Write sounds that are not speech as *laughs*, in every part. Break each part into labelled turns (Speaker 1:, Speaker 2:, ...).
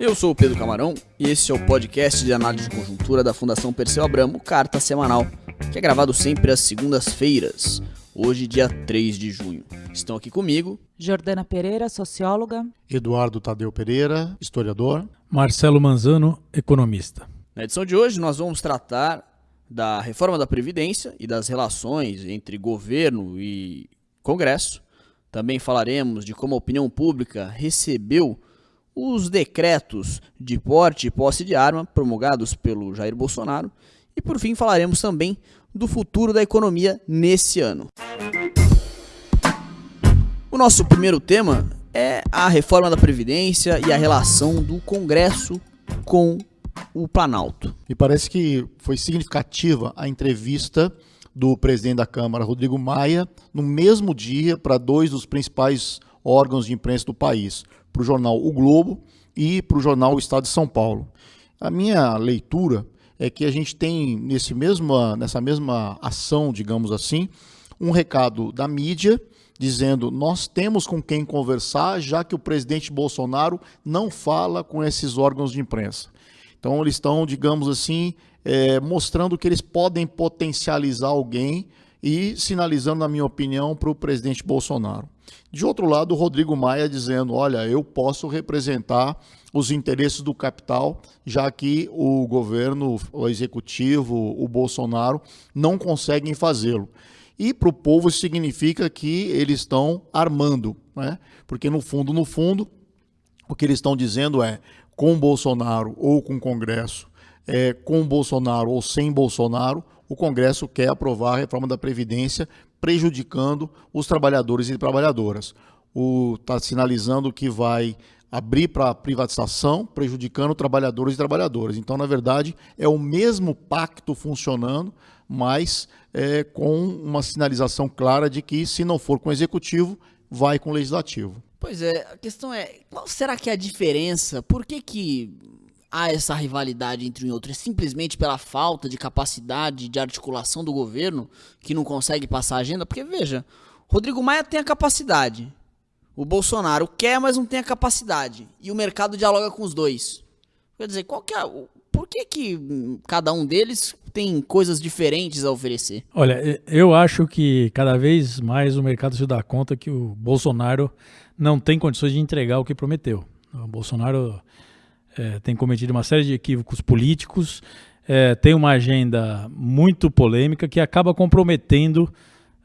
Speaker 1: Eu sou o Pedro Camarão e esse é o podcast de análise de conjuntura da Fundação Perseu Abramo, Carta Semanal, que é gravado sempre às segundas-feiras, hoje dia 3 de junho. Estão aqui comigo
Speaker 2: Jordana Pereira, socióloga.
Speaker 3: Eduardo Tadeu Pereira, historiador.
Speaker 4: Marcelo Manzano, economista.
Speaker 1: Na edição de hoje nós vamos tratar da reforma da Previdência e das relações entre governo e Congresso. Também falaremos de como a opinião pública recebeu os decretos de porte e posse de arma promulgados pelo Jair Bolsonaro e por fim falaremos também do futuro da economia nesse ano. O nosso primeiro tema é a reforma da Previdência e a relação do Congresso com o Planalto.
Speaker 3: E parece que foi significativa a entrevista do presidente da Câmara, Rodrigo Maia, no mesmo dia para dois dos principais órgãos de imprensa do país, para o jornal O Globo e para o jornal O Estado de São Paulo. A minha leitura é que a gente tem nesse mesma, nessa mesma ação, digamos assim, um recado da mídia dizendo nós temos com quem conversar, já que o presidente Bolsonaro não fala com esses órgãos de imprensa. Então eles estão, digamos assim, é, mostrando que eles podem potencializar alguém e sinalizando, na minha opinião, para o presidente Bolsonaro. De outro lado, o Rodrigo Maia dizendo: olha, eu posso representar os interesses do capital, já que o governo, o executivo, o Bolsonaro não conseguem fazê-lo. E para o povo significa que eles estão armando, né? porque no fundo, no fundo, o que eles estão dizendo é com Bolsonaro ou com o Congresso, é, com Bolsonaro ou sem Bolsonaro, o Congresso quer aprovar a reforma da Previdência, prejudicando os trabalhadores e trabalhadoras. Está sinalizando que vai abrir para privatização, prejudicando trabalhadores e trabalhadoras. Então, na verdade, é o mesmo pacto funcionando, mas é, com uma sinalização clara de que, se não for com o executivo, vai com o legislativo.
Speaker 1: Pois é, a questão é, qual será que é a diferença? Por que, que há essa rivalidade entre um e outro? É simplesmente pela falta de capacidade de articulação do governo que não consegue passar a agenda? Porque, veja, Rodrigo Maia tem a capacidade. O Bolsonaro quer, mas não tem a capacidade. E o mercado dialoga com os dois. Quer dizer, qual que é, por que, que cada um deles tem coisas diferentes a oferecer?
Speaker 4: Olha, eu acho que cada vez mais o mercado se dá conta que o Bolsonaro não tem condições de entregar o que prometeu. O Bolsonaro é, tem cometido uma série de equívocos políticos, é, tem uma agenda muito polêmica que acaba comprometendo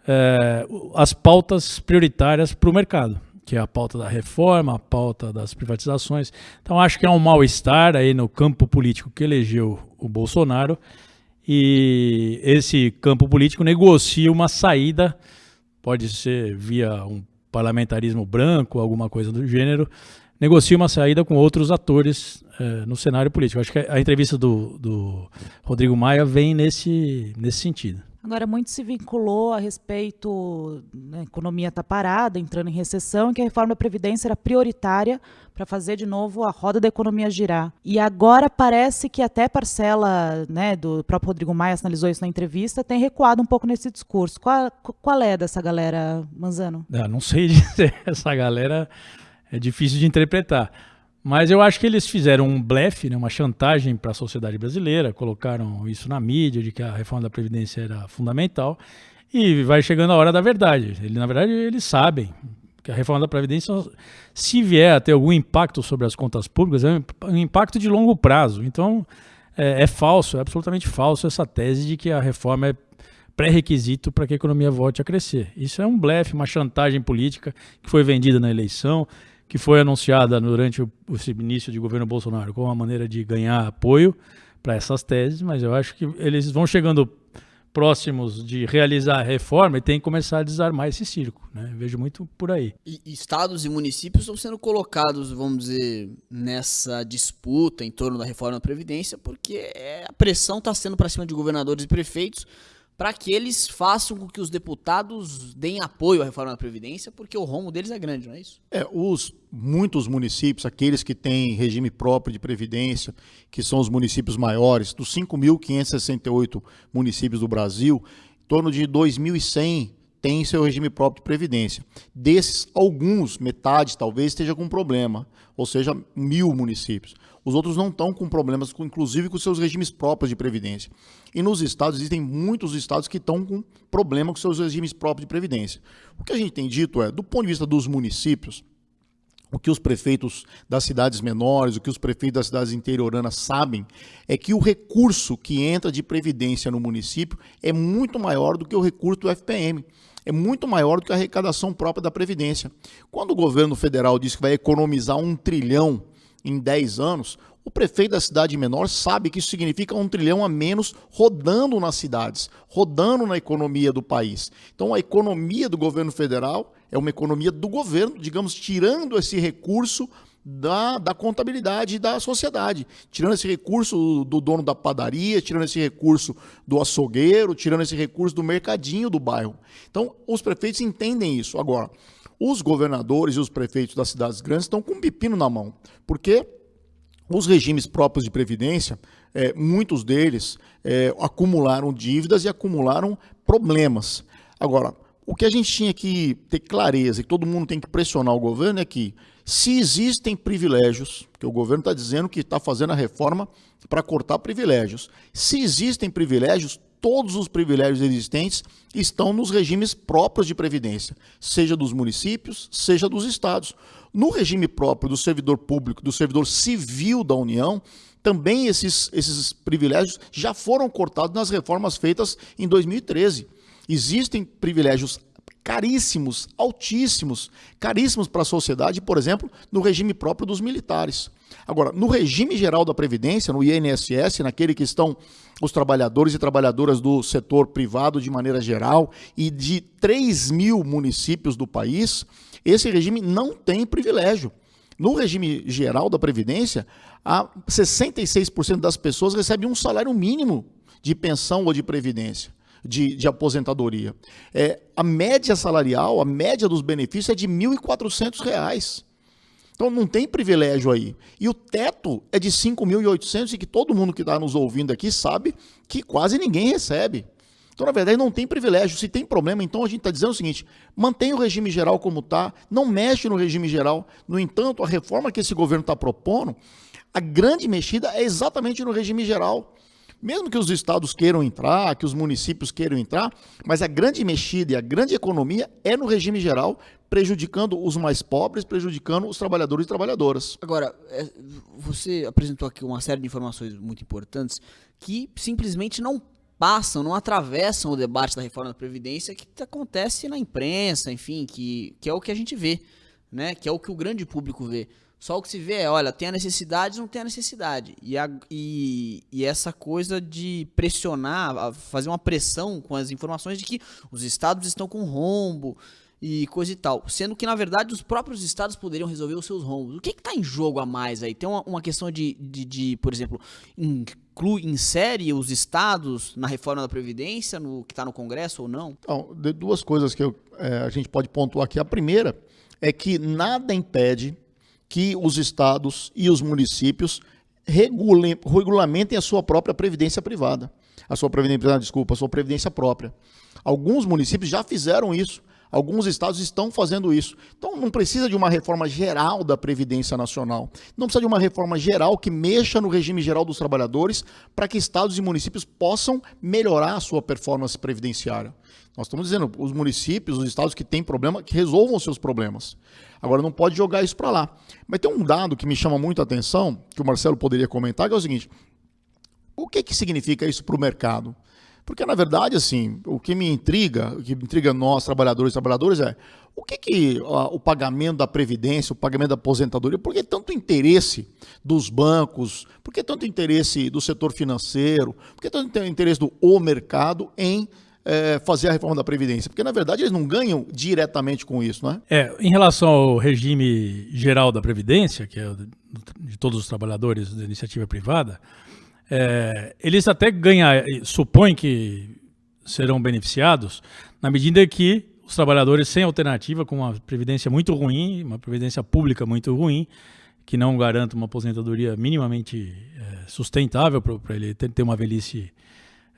Speaker 4: é, as pautas prioritárias para o mercado, que é a pauta da reforma, a pauta das privatizações. Então acho que há um mal-estar aí no campo político que elegeu o Bolsonaro e esse campo político negocia uma saída, pode ser via um parlamentarismo branco, alguma coisa do gênero, negocia uma saída com outros atores é, no cenário político. Acho que a entrevista do, do Rodrigo Maia vem nesse, nesse sentido.
Speaker 2: Agora, muito se vinculou a respeito, né, a economia está parada, entrando em recessão, e que a reforma da Previdência era prioritária para fazer de novo a roda da economia girar. E agora parece que até parcela né, do próprio Rodrigo Maia analisou isso na entrevista, tem recuado um pouco nesse discurso. Qual, qual é dessa galera, Manzano?
Speaker 4: Ah, não sei *laughs* dizer, essa galera é difícil de interpretar. Mas eu acho que eles fizeram um blefe, né, uma chantagem para a sociedade brasileira, colocaram isso na mídia, de que a reforma da Previdência era fundamental, e vai chegando a hora da verdade. Ele, na verdade, eles sabem que a reforma da Previdência, se vier a ter algum impacto sobre as contas públicas, é um impacto de longo prazo. Então, é, é falso, é absolutamente falso essa tese de que a reforma é pré-requisito para que a economia volte a crescer. Isso é um blefe, uma chantagem política que foi vendida na eleição, que foi anunciada durante o, o início de governo Bolsonaro como uma maneira de ganhar apoio para essas teses, mas eu acho que eles vão chegando próximos de realizar a reforma e tem que começar a desarmar esse circo. Né? Vejo muito por aí.
Speaker 1: E estados e municípios estão sendo colocados, vamos dizer, nessa disputa em torno da reforma da Previdência, porque é, a pressão está sendo para cima de governadores e prefeitos para que eles façam com que os deputados deem apoio à reforma da Previdência, porque o rombo deles é grande, não é isso?
Speaker 3: É, os muitos municípios, aqueles que têm regime próprio de previdência, que são os municípios maiores, dos 5.568 municípios do Brasil, em torno de 2.100 têm seu regime próprio de previdência. Desses, alguns, metade talvez, esteja com problema, ou seja, mil municípios. Os outros não estão com problemas, inclusive com seus regimes próprios de previdência. E nos estados, existem muitos estados que estão com problema com seus regimes próprios de previdência. O que a gente tem dito é, do ponto de vista dos municípios, o que os prefeitos das cidades menores, o que os prefeitos das cidades interioranas sabem, é que o recurso que entra de previdência no município é muito maior do que o recurso do FPM. É muito maior do que a arrecadação própria da Previdência. Quando o governo federal diz que vai economizar um trilhão em 10 anos, o prefeito da cidade menor sabe que isso significa um trilhão a menos rodando nas cidades, rodando na economia do país. Então, a economia do governo federal é uma economia do governo, digamos, tirando esse recurso da, da contabilidade da sociedade, tirando esse recurso do dono da padaria, tirando esse recurso do açougueiro, tirando esse recurso do mercadinho do bairro. Então, os prefeitos entendem isso. Agora, os governadores e os prefeitos das cidades grandes estão com um pepino na mão, porque os regimes próprios de previdência, é, muitos deles é, acumularam dívidas e acumularam problemas. Agora, o que a gente tinha que ter clareza e todo mundo tem que pressionar o governo é que, se existem privilégios, que o governo está dizendo que está fazendo a reforma para cortar privilégios, se existem privilégios, todos os privilégios existentes estão nos regimes próprios de previdência, seja dos municípios, seja dos estados. No regime próprio do servidor público, do servidor civil da União, também esses, esses privilégios já foram cortados nas reformas feitas em 2013. Existem privilégios caríssimos, altíssimos, caríssimos para a sociedade, por exemplo, no regime próprio dos militares. Agora, no regime geral da Previdência, no INSS, naquele que estão os trabalhadores e trabalhadoras do setor privado de maneira geral e de 3 mil municípios do país, esse regime não tem privilégio. No regime geral da Previdência, 66% das pessoas recebem um salário mínimo de pensão ou de previdência, de, de aposentadoria. É, a média salarial, a média dos benefícios é de R$ 1.400. Então não tem privilégio aí. E o teto é de 5.800 e que todo mundo que está nos ouvindo aqui sabe que quase ninguém recebe. Então, na verdade, não tem privilégio. Se tem problema, então a gente está dizendo o seguinte: mantém o regime geral como está, não mexe no regime geral. No entanto, a reforma que esse governo está propondo, a grande mexida é exatamente no regime geral. Mesmo que os estados queiram entrar, que os municípios queiram entrar, mas a grande mexida e a grande economia é no regime geral, prejudicando os mais pobres, prejudicando os trabalhadores e trabalhadoras.
Speaker 1: Agora, é, você apresentou aqui uma série de informações muito importantes que simplesmente não passam, não atravessam o debate da reforma da Previdência que acontece na imprensa, enfim, que, que é o que a gente vê, né? que é o que o grande público vê. Só o que se vê é, olha, tem a necessidade, não tem a necessidade. E, a, e, e essa coisa de pressionar, fazer uma pressão com as informações de que os estados estão com rombo e coisa e tal. Sendo que, na verdade, os próprios estados poderiam resolver os seus rombos. O que está em jogo a mais aí? Tem uma, uma questão de, de, de, por exemplo, inclui, insere os estados na reforma da Previdência, no que está no Congresso ou não?
Speaker 3: Então, duas coisas que eu, é, a gente pode pontuar aqui. A primeira é que nada impede que os estados e os municípios regulem, regulamentem a sua própria previdência privada. A sua previdência desculpa, a sua previdência própria. Alguns municípios já fizeram isso. Alguns estados estão fazendo isso. Então não precisa de uma reforma geral da Previdência Nacional. Não precisa de uma reforma geral que mexa no regime geral dos trabalhadores para que estados e municípios possam melhorar a sua performance previdenciária. Nós estamos dizendo, os municípios, os estados que têm problema, que resolvam os seus problemas. Agora, não pode jogar isso para lá. Mas tem um dado que me chama muito a atenção, que o Marcelo poderia comentar, que é o seguinte, o que, que significa isso para o mercado? Porque, na verdade, assim, o que me intriga, o que intriga nós, trabalhadores e trabalhadoras, é o que, que ó, o pagamento da Previdência, o pagamento da aposentadoria, por que tanto interesse dos bancos, por que tanto interesse do setor financeiro, por que tanto interesse do o mercado em é, fazer a reforma da Previdência? Porque, na verdade, eles não ganham diretamente com isso, não é?
Speaker 4: É, em relação ao regime geral da Previdência, que é de todos os trabalhadores da iniciativa privada, é, eles até ganham, supõem que serão beneficiados na medida que os trabalhadores sem alternativa, com uma previdência muito ruim, uma previdência pública muito ruim, que não garanta uma aposentadoria minimamente é, sustentável para ele ter, ter, uma velhice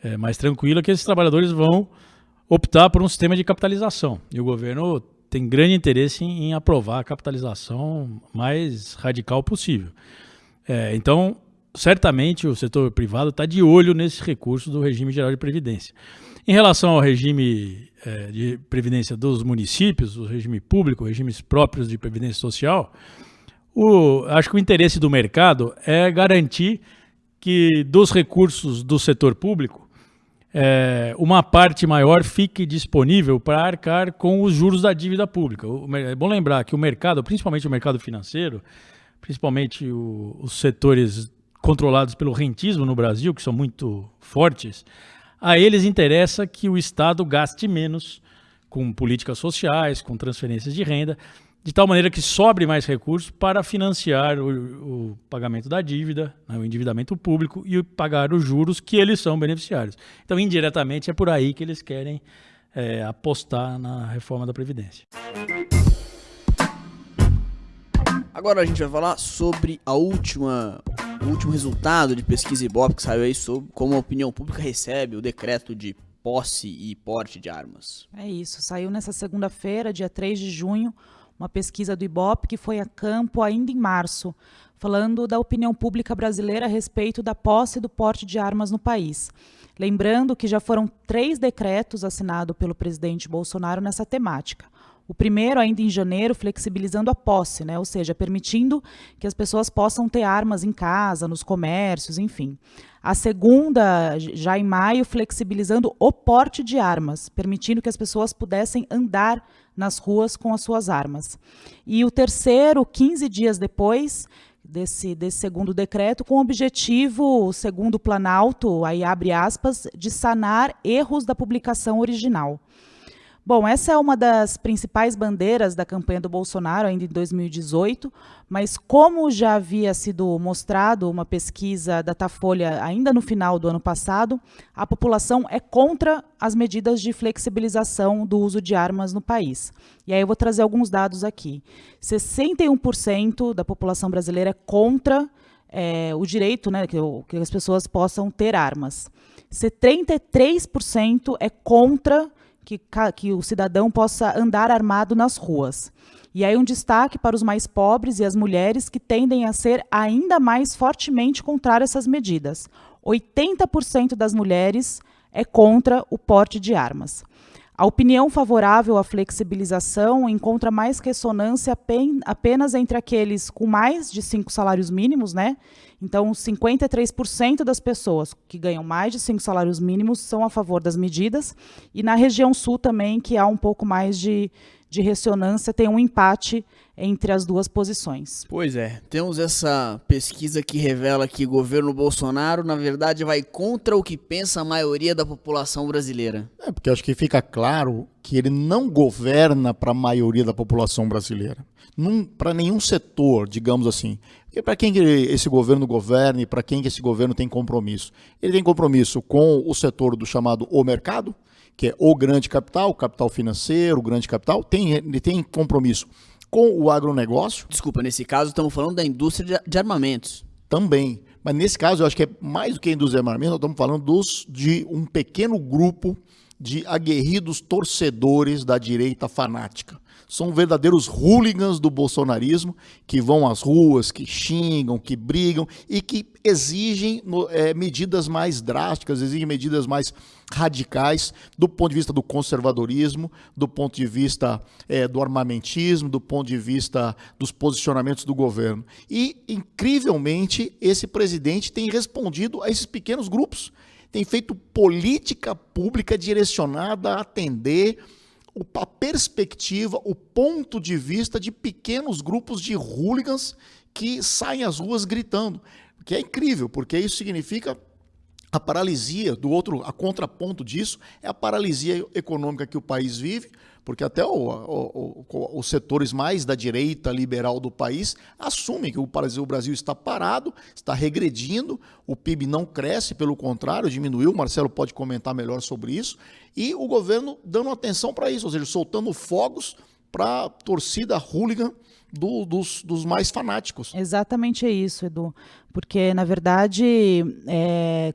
Speaker 4: é, mais tranquila, que esses trabalhadores vão optar por um sistema de capitalização. E o governo tem grande interesse em, em aprovar a capitalização mais radical possível. É, então, certamente o setor privado está de olho nesse recurso do regime geral de previdência. Em relação ao regime é, de previdência dos municípios, o regime público, regimes próprios de previdência social, o, acho que o interesse do mercado é garantir que dos recursos do setor público, é, uma parte maior fique disponível para arcar com os juros da dívida pública. O, é bom lembrar que o mercado, principalmente o mercado financeiro, principalmente o, os setores controlados pelo rentismo no Brasil, que são muito fortes, a eles interessa que o Estado gaste menos com políticas sociais, com transferências de renda, de tal maneira que sobre mais recursos para financiar o, o pagamento da dívida, né, o endividamento público e pagar os juros que eles são beneficiários. Então, indiretamente, é por aí que eles querem é, apostar na reforma da Previdência.
Speaker 1: Agora a gente vai falar sobre a última, o último resultado de pesquisa Ibope que saiu aí sobre como a opinião pública recebe o decreto de posse e porte de armas.
Speaker 2: É isso, saiu nessa segunda-feira, dia 3 de junho, uma pesquisa do Ibope que foi a campo ainda em março, falando da opinião pública brasileira a respeito da posse e do porte de armas no país. Lembrando que já foram três decretos assinados pelo presidente Bolsonaro nessa temática. O primeiro, ainda em janeiro, flexibilizando a posse, né? ou seja, permitindo que as pessoas possam ter armas em casa, nos comércios, enfim. A segunda, já em maio, flexibilizando o porte de armas, permitindo que as pessoas pudessem andar nas ruas com as suas armas. E o terceiro, 15 dias depois, desse, desse segundo decreto, com o objetivo, segundo o Planalto, aí abre aspas, de sanar erros da publicação original. Bom, essa é uma das principais bandeiras da campanha do Bolsonaro, ainda em 2018, mas como já havia sido mostrado uma pesquisa da Datafolha ainda no final do ano passado, a população é contra as medidas de flexibilização do uso de armas no país. E aí eu vou trazer alguns dados aqui. 61% da população brasileira é contra é, o direito né, que, que as pessoas possam ter armas. 73% é contra que, que o cidadão possa andar armado nas ruas. E aí um destaque para os mais pobres e as mulheres que tendem a ser ainda mais fortemente contra essas medidas. 80% das mulheres é contra o porte de armas. A opinião favorável à flexibilização encontra mais ressonância apenas entre aqueles com mais de cinco salários mínimos, né? Então, 53% das pessoas que ganham mais de cinco salários mínimos são a favor das medidas. E na região sul também, que há um pouco mais de, de ressonância, tem um empate entre as duas posições.
Speaker 1: Pois é, temos essa pesquisa que revela que o governo Bolsonaro, na verdade, vai contra o que pensa a maioria da população brasileira.
Speaker 3: É, porque acho que fica claro que ele não governa para a maioria da população brasileira. Para nenhum setor, digamos assim. Para quem que esse governo governa e para quem que esse governo tem compromisso? Ele tem compromisso com o setor do chamado o mercado, que é o grande capital, o capital financeiro, o grande capital, tem, ele tem compromisso com o agronegócio.
Speaker 1: Desculpa, nesse caso estamos falando da indústria de armamentos.
Speaker 3: Também. Mas nesse caso eu acho que é mais do que a indústria de armamentos, nós estamos falando dos, de um pequeno grupo de aguerridos torcedores da direita fanática. São verdadeiros hooligans do bolsonarismo que vão às ruas, que xingam, que brigam e que exigem é, medidas mais drásticas, exigem medidas mais radicais do ponto de vista do conservadorismo, do ponto de vista é, do armamentismo, do ponto de vista dos posicionamentos do governo. E, incrivelmente, esse presidente tem respondido a esses pequenos grupos tem feito política pública direcionada a atender a perspectiva, o ponto de vista de pequenos grupos de hooligans que saem às ruas gritando. Que é incrível, porque isso significa a paralisia, do outro, a contraponto disso, é a paralisia econômica que o país vive, porque até o, o, o, os setores mais da direita liberal do país assumem que o Brasil, está parado, está regredindo, o PIB não cresce, pelo contrário, diminuiu, o Marcelo pode comentar melhor sobre isso, e o governo dando atenção para isso, ou seja, soltando fogos para a torcida hooligan do, dos, dos, mais fanáticos.
Speaker 2: Exatamente é isso, Edu. Porque, na verdade, é,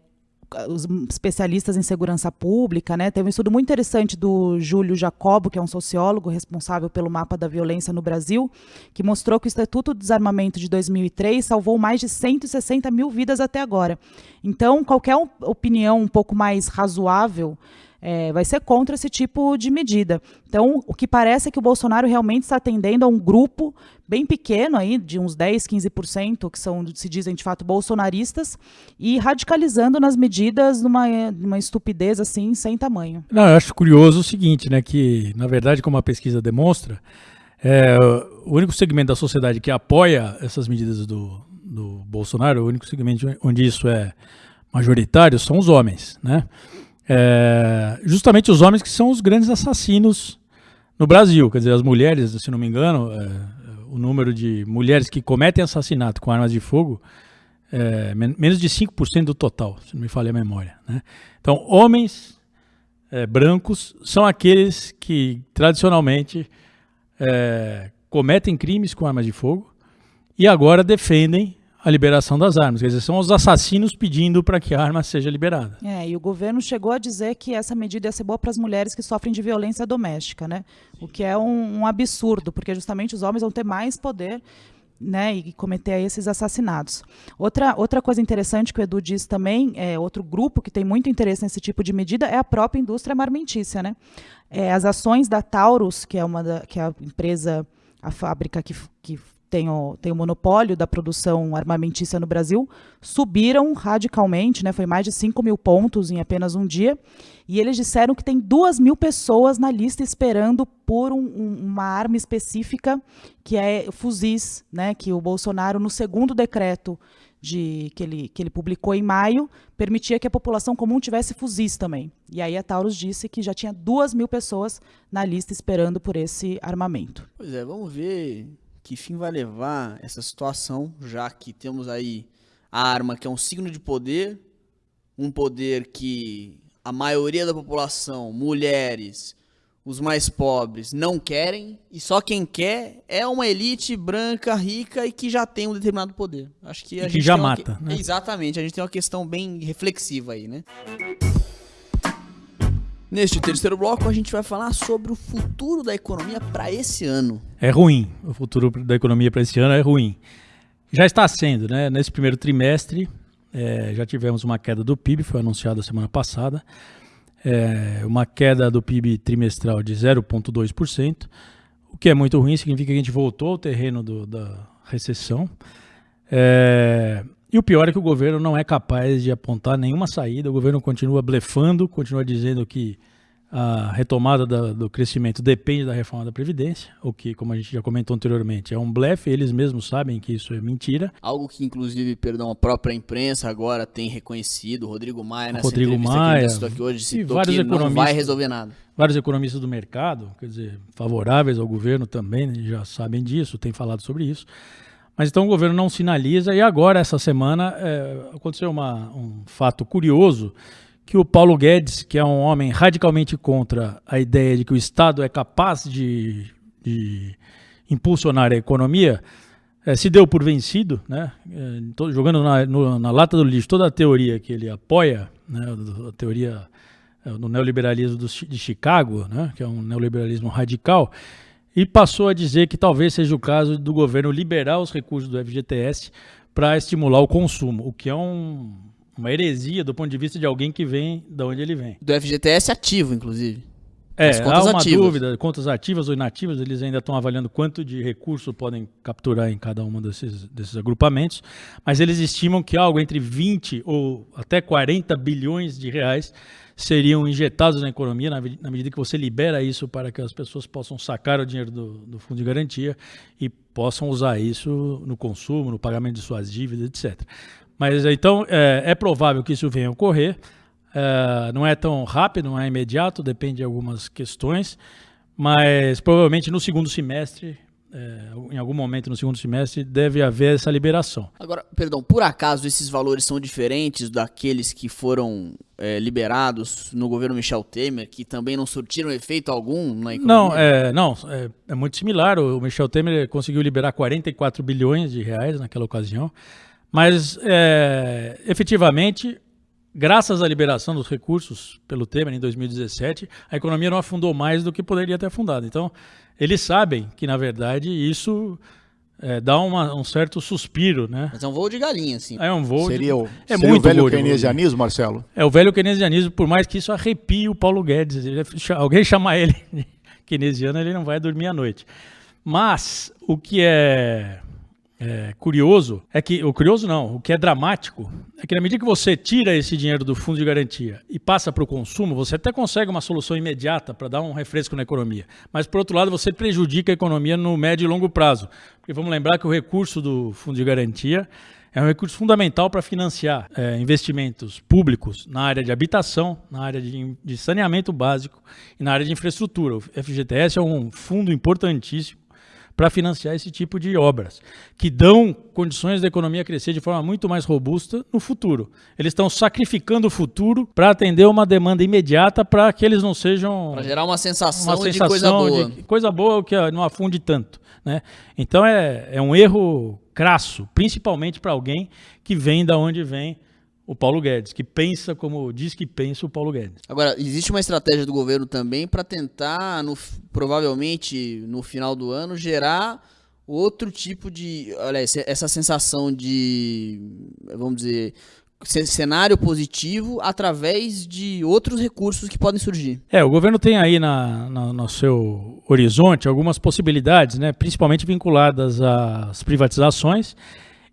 Speaker 2: os especialistas em segurança pública, né? Teve um estudo muito interessante do Júlio Jacobo, que é um sociólogo responsável pelo mapa da violência no Brasil, que mostrou que o Estatuto do Desarmamento de 2003 salvou mais de 160 mil vidas até agora. Então, qualquer opinião um pouco mais razoável é, vai ser contra esse tipo de medida. Então, o que parece é que o Bolsonaro realmente está atendendo a um grupo bem pequeno aí, de uns 10, 15%, que são, se dizem de fato, bolsonaristas, e radicalizando nas medidas numa, numa estupidez assim, sem tamanho.
Speaker 4: Não, eu acho curioso o seguinte, né, que, na verdade, como a pesquisa demonstra, é, o único segmento da sociedade que apoia essas medidas do, do Bolsonaro, o único segmento onde isso é majoritário, são os homens, né? É, justamente os homens que são os grandes assassinos no Brasil. Quer dizer, as mulheres, se não me engano, é, o número de mulheres que cometem assassinato com armas de fogo é menos de 5% do total, se não me falha a memória. Né? Então, homens é, brancos são aqueles que tradicionalmente é, cometem crimes com armas de fogo e agora defendem a liberação das armas. Quer dizer, são os assassinos pedindo para que a arma seja liberada.
Speaker 2: É, e o governo chegou a dizer que essa medida ia ser boa para as mulheres que sofrem de violência doméstica, né? O que é um, um absurdo, porque justamente os homens vão ter mais poder né, e cometer esses assassinatos. Outra, outra coisa interessante que o Edu disse também, é, outro grupo que tem muito interesse nesse tipo de medida é a própria indústria armamentícia. Né? É, as ações da Taurus, que é, uma da, que é a empresa, a fábrica que, que tem o, tem o monopólio da produção armamentícia no Brasil, subiram radicalmente, né, foi mais de 5 mil pontos em apenas um dia, e eles disseram que tem 2 mil pessoas na lista esperando por um, um, uma arma específica, que é fuzis, né, que o Bolsonaro, no segundo decreto de, que, ele, que ele publicou em maio, permitia que a população comum tivesse fuzis também. E aí a Taurus disse que já tinha 2 mil pessoas na lista esperando por esse armamento.
Speaker 1: Pois é, vamos ver que fim vai levar essa situação, já que temos aí a arma que é um signo de poder, um poder que a maioria da população, mulheres, os mais pobres, não querem, e só quem quer é uma elite branca, rica e que já tem um determinado poder. Acho que a
Speaker 4: e
Speaker 1: gente
Speaker 4: que já
Speaker 1: uma...
Speaker 4: mata. Né?
Speaker 1: Exatamente, a gente tem uma questão bem reflexiva aí, né? Neste terceiro bloco, a gente vai falar sobre o futuro da economia para esse ano.
Speaker 4: É ruim. O futuro da economia para esse ano é ruim. Já está sendo, né? Nesse primeiro trimestre, é, já tivemos uma queda do PIB, foi anunciada semana passada. É, uma queda do PIB trimestral de 0,2%, o que é muito ruim, significa que a gente voltou ao terreno do, da recessão. É, e o pior é que o governo não é capaz de apontar nenhuma saída, o governo continua blefando, continua dizendo que a retomada da, do crescimento depende da reforma da Previdência, o que, como a gente já comentou anteriormente, é um blefe, eles mesmos sabem que isso é mentira.
Speaker 1: Algo que, inclusive, perdão, a própria imprensa agora tem reconhecido, Rodrigo Maia, nessa
Speaker 4: Rodrigo
Speaker 1: entrevista
Speaker 4: Maia,
Speaker 1: que aqui hoje, citou vários que não vai resolver nada.
Speaker 4: Vários economistas do mercado, quer dizer, favoráveis ao governo também, né, já sabem disso, têm falado sobre isso. Mas então o governo não sinaliza, e agora, essa semana, é, aconteceu uma, um fato curioso, que o Paulo Guedes, que é um homem radicalmente contra a ideia de que o Estado é capaz de, de impulsionar a economia, é, se deu por vencido, né? É, jogando na, no, na, lata do lixo toda a teoria que ele apoia, né? a teoria é, do neoliberalismo do, de Chicago, né? que é um neoliberalismo radical, e passou a dizer que talvez seja o caso do governo liberar os recursos do FGTS para estimular o consumo, o que é um, uma heresia do ponto de vista de alguém que vem de onde ele vem.
Speaker 1: Do FGTS ativo, inclusive.
Speaker 4: É, há uma ativas. dúvida, contas ativas ou inativas, eles ainda estão avaliando quanto de recurso podem capturar em cada um desses, desses agrupamentos, mas eles estimam que algo entre 20 ou até 40 bilhões de reais seriam injetados na economia na, na, medida que você libera isso para que as pessoas possam sacar o dinheiro do, do, fundo de garantia e possam usar isso no consumo, no pagamento de suas dívidas, etc. Mas então é, é provável que isso venha a ocorrer. É, não é tão rápido, não é imediato, depende de algumas questões, mas provavelmente no segundo semestre é, em algum momento no segundo semestre, deve haver essa liberação.
Speaker 1: Agora, perdão, por acaso esses valores são diferentes daqueles que foram é, liberados no governo Michel Temer, que também não surtiram efeito algum na economia?
Speaker 4: Não, é, não é, é muito similar. O Michel Temer conseguiu liberar 44 bilhões de reais naquela ocasião, mas é, efetivamente graças à liberação dos recursos pelo Temer em 2017, a economia não afundou mais do que poderia ter afundado. Então, eles sabem que, na verdade, isso é, dá uma, um certo suspiro, né?
Speaker 1: Mas é um voo de galinha, assim.
Speaker 4: É um voo
Speaker 3: Seria, o,
Speaker 4: é
Speaker 3: seria
Speaker 4: muito
Speaker 3: o velho
Speaker 4: de-
Speaker 3: keynesianismo, Marcelo?
Speaker 4: É o velho keynesianismo, por mais que isso arrepie o Paulo Guedes. Ele- alguém chamar ele *laughs* de keynesiano, ele não vai dormir à noite. Mas o que é, é curioso é que. O curioso não, o que é dramático é que na medida que você tira esse dinheiro do fundo de garantia e passa para o consumo, você até consegue uma solução imediata para dar um refresco na economia. Mas, por outro lado, você prejudica a economia no médio e longo prazo. Porque vamos lembrar que o recurso do fundo de garantia é um recurso fundamental para financiar eh, investimentos públicos na área de habitação, na área de, de saneamento básico e na área de infraestrutura. O FGTS é um fundo importantíssimo para financiar esse tipo de obras, que dão condições da economia crescer de forma muito mais robusta no futuro. Eles estão sacrificando o futuro para atender uma demanda imediata para que eles não sejam
Speaker 1: Pra gerar uma sensação,
Speaker 4: uma
Speaker 1: de coisa boa.
Speaker 4: de coisa boa que não afunde tanto. Né? Então é, é um erro crasso, principalmente para alguém que vem da onde vem o Paulo Guedes, que pensa como diz que pensa o Paulo Guedes.
Speaker 1: Agora, existe uma estratégia do governo também para tentar, no, provavelmente no final do ano, gerar outro tipo de. Olha, essa sensação de. Vamos dizer. ce- Cenário positivo através de outros recursos que podem surgir.
Speaker 4: É, o governo tem aí na, na- no seu horizonte algumas possibilidades, né, principalmente vinculadas às privatizações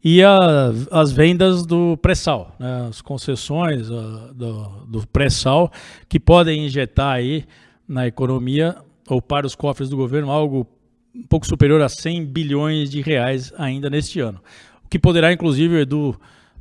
Speaker 4: e a- às vendas do pré-sal, né, as concessões ah, do, do pré-sal que podem injetar aí na economia ou para os cofres do governo algo um pouco superior a 100 bilhões de reais ainda neste ano. O que poderá, inclusive, o Edu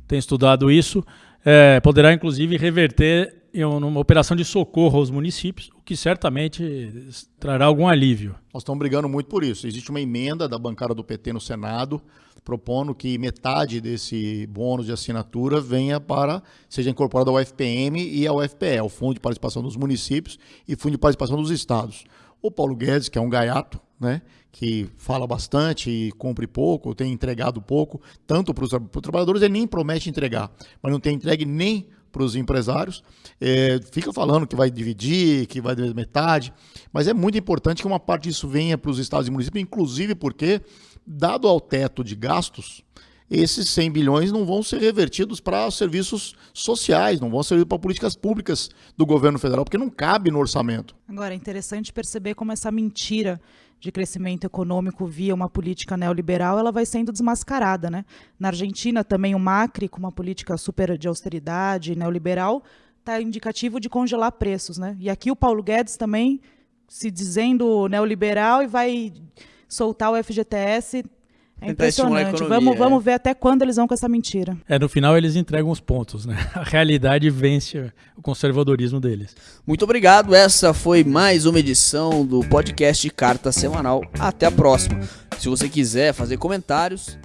Speaker 4: tem estudado isso, eh, poderá, inclusive, reverter em um- numa operação de socorro aos municípios, o que certamente trará algum alívio.
Speaker 3: Nós estamos brigando muito por isso. Existe uma emenda da bancada do PT no Senado propondo que metade desse bônus de assinatura venha para seja incorporado ao FPM e ao FPE, o Fundo de Participação dos Municípios e Fundo de Participação dos Estados. O Paulo Guedes, que é um gaiato, né, que fala bastante e cumpre pouco, tem entregado pouco, tanto para os trabalhadores, ele nem promete entregar, mas não tem entregue nem para os empresários, é, fica falando que vai dividir, que vai dividir metade, mas é muito importante que uma parte disso venha para os estados e municípios, inclusive porque, dado ao teto de gastos, esses 100 bilhões não vão ser revertidos para serviços sociais, não vão servir para políticas públicas do governo federal, porque não cabe no orçamento.
Speaker 2: Agora, é interessante perceber como essa mentira de crescimento econômico via uma política neoliberal, ela vai sendo desmascarada, né? Na Argentina também o Macri, com uma política super de austeridade neoliberal, está indicativo de congelar preços, né? E aqui o Paulo Guedes também se dizendo neoliberal e vai soltar o FGTS. É impressionante.
Speaker 1: economia,
Speaker 2: Vamos,
Speaker 1: é.
Speaker 2: vamos ver até quando eles vão com essa mentira.
Speaker 4: É, no final eles entregam os pontos, né? *laughs* A realidade vence o conservadorismo deles.
Speaker 1: Muito obrigado. Essa foi mais uma edição do podcast Carta Semanal. Até a próxima. Se você quiser fazer comentários,